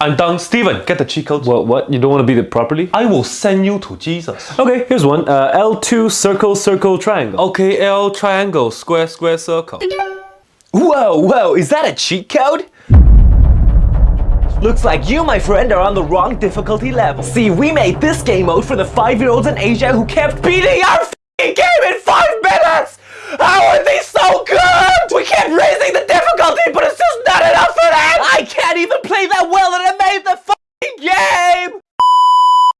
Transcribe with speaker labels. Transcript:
Speaker 1: I'm done. Steven, get the cheat codes.
Speaker 2: What, what? You don't want to beat it properly?
Speaker 1: I will send you to Jesus.
Speaker 2: Okay, here's one. Uh, L2 circle, circle, triangle.
Speaker 1: Okay, L triangle, square, square, circle.
Speaker 3: Whoa, whoa, is that a cheat code? Looks like you, my friend, are on the wrong difficulty level. See, we made this game mode for the five-year-olds in Asia who kept beating our game in five minutes! How game!